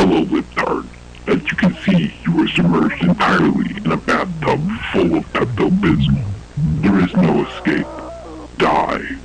Hello, Libtard. As you can see, you are submerged entirely in a bathtub full of Pepto-Bismol. There is no escape. Die.